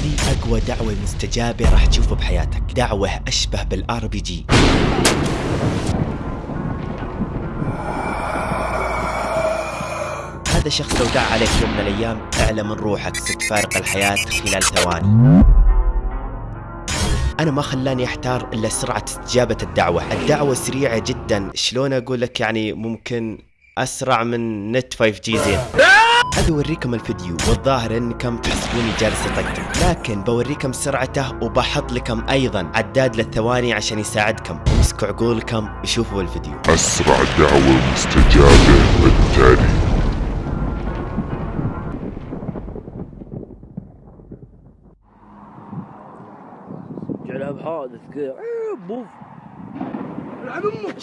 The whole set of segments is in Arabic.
هذه أقوى دعوة مستجابة راح تشوفها بحياتك. دعوة أشبه بال RPG هذا شخص لو دعا عليك يوم من الأيام اعلى من روحك ستفارق الحياة خلال ثواني. أنا ما خلاني أحتار إلا سرعة استجابة الدعوة. الدعوة سريعة جدا. شلون أقول لك يعني ممكن أسرع من نت 5 G زين؟ هذا اوريكم الفيديو والظاهر انكم تحسبوني جالس اطقطق لكن بوريكم سرعته وبحط لكم أيضا عداد للثواني عشان يساعدكم. امسكوا عقولكم وشوفوا الفيديو. أسرع دعوة مستجابة التالي جعلها بحادث كذا بوف. يلعب أمك.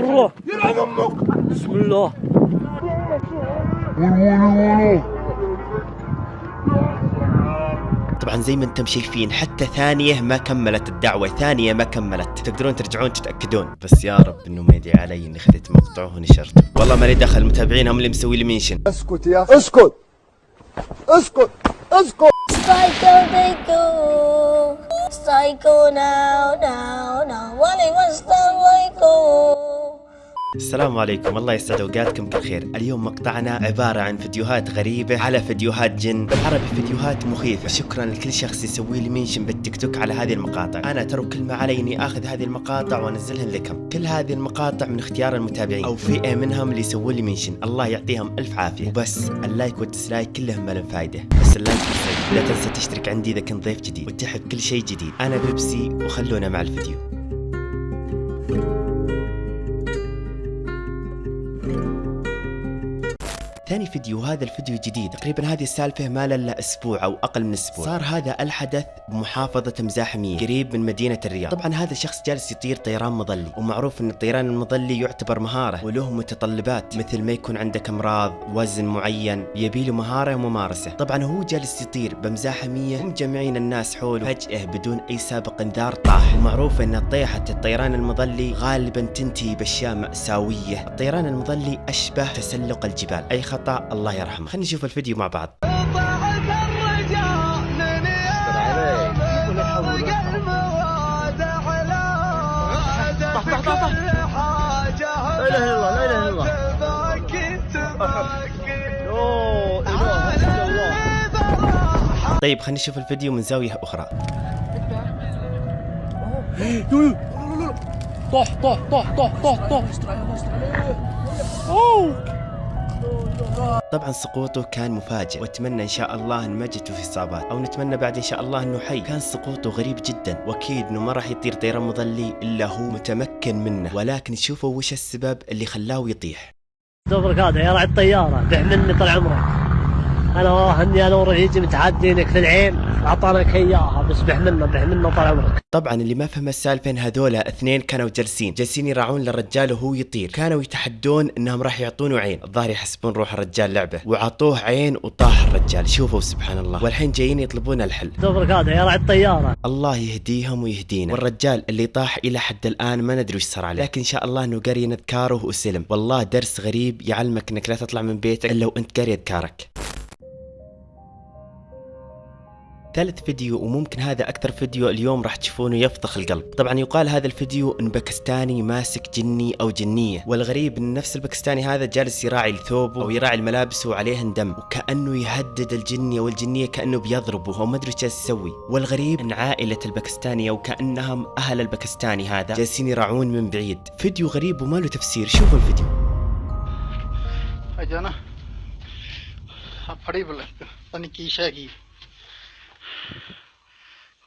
الله يلعب أمك. بسم الله. طبعا زي ما أنتم شايفين حتى ثانية ما كملت الدعوة ثانية ما كملت. تقدرون ترجعون تتأكدون. بس يا رب إنه ما يدعي علي إني خذيت مقطع ونشرته والله مالي دخل المتابعين هم اللي مسوي لي منشن. اسكت يا اسكت. اسكت. اسكت. Psycho they go. Psycho now, السلام عليكم. الله يسعد أوقاتكم كل خير اليوم مقطعنا عبارة عن فيديوهات غريبة على فيديوهات جن. بالعربي فيديوهات مخيفة. شكرا لكل شخص يسوي لي mention بال TikTok على هذه المقاطع. أنا ترى كل ما علي اني أخذ هذه المقاطع وأنزلها لكم. كل هذه المقاطع من اختيار المتابعين. أو فئة منهم اللي يسوون لي mention. الله يعطيهم ألف عافية. وبس. ال like وال dislike كلهم ما لهم فايدة. بس ال like لا تنسى تشترك عندي إذا كنت ضيف جديد. وتحب كل شيء جديد. أنا بيبسي. وخلونا مع الفيديو. ثاني فيديو هذا الفيديو جديد. تقريبا هذه السالفة ما لها أسبوع أو أقل من أسبوع. صار هذا الحدث بمحافظة مزاحمية قريب من مدينة الرياض. طبعا هذا الشخص جالس يطير طيران مظلي ومعروف إن الطيران المظلي يعتبر مهارة وله متطلبات مثل ما يكون عندك أمراض وزن معين يبي له مهارة وممارسة طبعا هو جالس يطير بمزاحمية ومجمعين الناس حوله فجأة بدون أي سابق انذار طاح. ومعروف إن طيحة الطيران المظلي غالبا تنتهي بأشياء مأساوية. الطيران المظلي أشبه تسلق الجبال أي خطأ الله يرحمه. خلينا نشوف الفيديو مع بعض. لا اله الا الله لا اله الا الله طيب خلينا نشوف الفيديو من زاوية أخرى. طح طح طح طح طح طح أوه! طبعا سقوطه كان مفاجئ وأتمنى إن شاء الله إن ما جته في اصابات أو نتمنى بعد إن شاء الله إنه حي. كان سقوطه غريب جدا وأكيد إنه ما راح يطير طيران مظلي إلا هو متمكن منه. ولكن شوفوا وش السبب اللي خلاه يطيح. دبرك هذا يا رعي الطيارة بح مني طال عمرك. أنا والله اني أنا ورفيجي متعدينك في العين اعطانك إياها بس بح منه بح منه طال عمرك. طبعا اللي ما فهم السالفه ان هذولا اثنين كانوا جالسين. جالسين يراعون للرجال وهو يطير. كانوا يتحدون إنهم راح يعطونه عين. الظاهر يحسبون روح الرجال لعبة. وعطوه عين وطاح الرجال. شوفوا سبحان الله. والحين جايين يطلبون الحل. دبرك هذا يا رعي الطيارة. الله يهديهم ويهدينا. والرجال اللي طاح إلى حد الآن ما ندري وش صار عليه. لكن إن شاء الله إنه قري اذكاره وسلم. والله درس غريب يعلمك إنك لا تطلع من بيتك إلا وأنت قاري أذكارك. ثالث فيديو وممكن هذا أكثر فيديو اليوم راح تشوفونه يفضخ القلب. طبعا يقال هذا الفيديو أن باكستاني ماسك جني أو جنية والغريب أن نفس الباكستاني هذا جالس يراعي ثوبه أو يراعي الملابس وعليهن دم وكأنه يهدد الجني أو الجنية كأنه بيضربه أو ما أدري جالس يسوي. والغريب أن عائلة الباكستاني أو كأنهم أهل الباكستاني هذا جالسين يراعون من بعيد. فيديو غريب وما له تفسير. شوفوا الفيديو. أجانا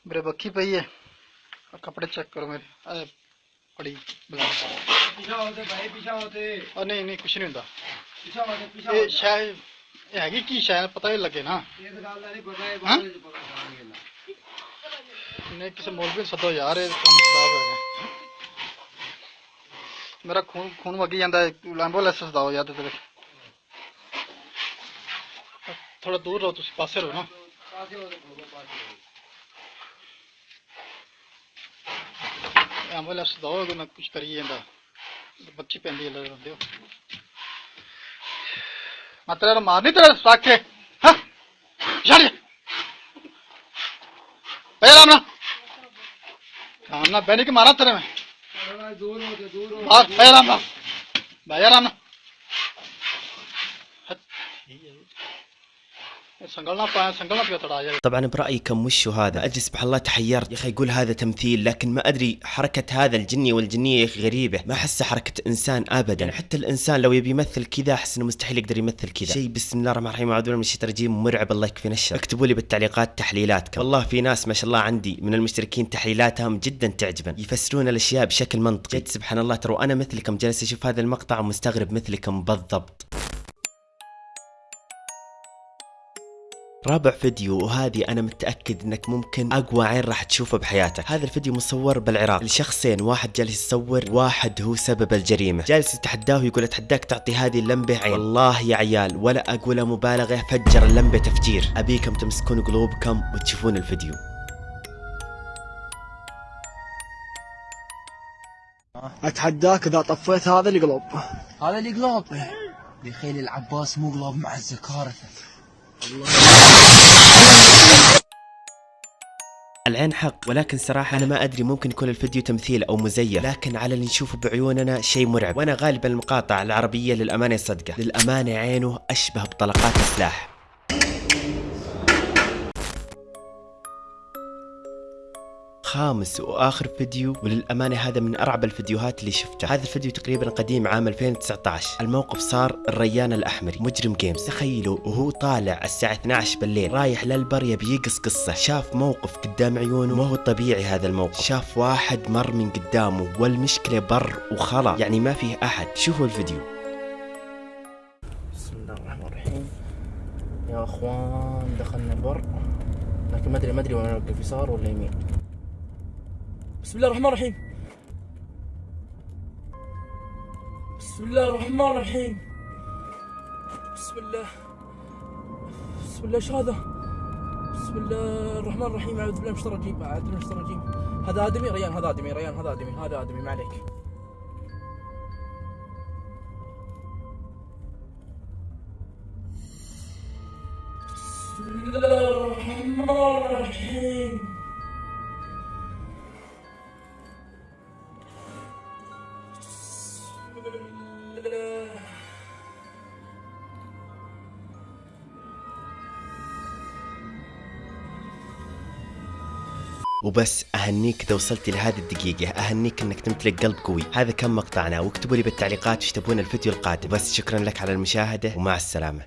मेरे बखी पई है। और कपड़े चेक करो मेरे। अरे पड़ी पिछा होते भाई पिछा होते और नहीं नहीं, कुछ नहीं होता पिछा होते पिछा ये शायद हैगी की शायद, पता ही लगे ना। ये तो गलत नहीं पता है हाँ नहीं किसी मौलवी सदो यार, ये काम खराब हो? गया मेरा खून खून वगी जाता है। एंबुलेंस सदाओ यार तेरे थोड़ा दूर रहो तुम पासे रहो ना। ਐਂਬੂਲੈਂਸ ਸਦਾਓ ਯਾਰ ਤੇ ਥੋੜਾ ਦੂਰ ਰਹੋ ਤੁਸੀਂ ਪਾਸੇ ਰਹੋ ਨਾ ਐਂਬੂਲੈਂਸ ਦਓ ਨਾ ਕੁਝ ਕਰੀ ਜਾਂਦਾ ਬੱਚੀ ਪੈਂਦੀ ਹੈ ਲੈ ਦਿਓ ਮੈਂ ਤੇਰਾ ਮਾਰ ਨਹੀਂ ਤੇਰਾ ਰੱਖ ਕੇ ਹਾਂ ਛੱਡ बे आराम ना काम ना बैनी के मारा तेरे में हाँ बे आराम ना बे आराम ना طبعا برايكم وشو هذا؟ أجي سبحان الله تحيرت. يا أخي أقول هذا تمثيل لكن ما أدري حركة هذا الجني والجنية يا أخي غريبة. ما احسها حركة إنسان ابدا. حتى الإنسان لو يبي يمثل كذا أحس إنه مستحيل يقدر يمثل كذا. شيء بسم الله الرحمن الرحيم. أعوذ بالله من الشيطان الرجيم. مرعب الله يكفينا الشر اكتبوا لي بالتعليقات تحليلاتكم. والله في ناس ما شاء الله عندي من المشتركين تحليلاتهم جدا تعجبن يفسرون الأشياء بشكل منطقي. جد سبحان الله ترى أنا مثلكم جالس أشوف هذا المقطع ومستغرب مثلكم بالضبط. رابع فيديو وهذه أنا متأكد إنك ممكن أقوى عين راح تشوفه بحياتك. هذا الفيديو مصور بالعراق. لشخصين واحد جالس يصور واحد هو سبب الجريمة. جالس يتحداه ويقول أتحداك تعطي هذه اللمبة عين. والله يا عيال ولا أقول مبالغة فجر اللمبة تفجير. أبيكم تمسكون قلوبكم وتشوفون الفيديو. أتحداك إذا طفيت هذا القلوب هذا اللي قلوب بخيل العباس مو قلوب مع الزكارثة العين حق ولكن صراحة أنا ما أدري ممكن يكون الفيديو تمثيل أو مزيف. لكن على اللي نشوفه بعيوننا شيء مرعب. وأنا غالبا المقاطع العربية للأمانة صدقة. للأمانة عينه أشبه بطلقات السلاح. خامس وآخر فيديو وللأمانة هذا من أرعب الفيديوهات اللي شفتها. هذا الفيديو تقريبا قديم عام 2019 الموقف صار الريان الأحمري مجرم جيمز تخيلوا وهو طالع الساعة 12 بالليل رايح للبر يبي يقص قصة. شاف موقف قدام عيونه ما هو طبيعي هذا الموقف. شاف واحد مر من قدامه والمشكلة بر وخلا يعني ما فيه أحد. شوفوا الفيديو. بسم الله الرحمن الرحيم. يا أخوان دخلنا بر لكن ما ادري ما أدري وين اوقف يسار ولا يمين؟ بسم الله الرحمن الرحيم. بسم الله الرحمن الرحيم. بسم الله. بسم الله إيش هذا؟ بسم الله الرحمن الرحيم. أعوذ بالله من الشيطان الرجيم. أعوذ بالله من الشيطان الرجيم. هذا آدمي ريان هذا آدمي ريان هذا آدمي هذا آدمي. ما عليك. بسم الله الرحمن الرحيم. وبس أهنيك إذا وصلت لهذه الدقيقة أهنيك إنك تمتلك قلب قوي. هذا كان مقطعنا؟ واكتبوا لي بالتعليقات إيش تبون الفيديو القادم. بس شكرا لك على المشاهدة ومع السلامة.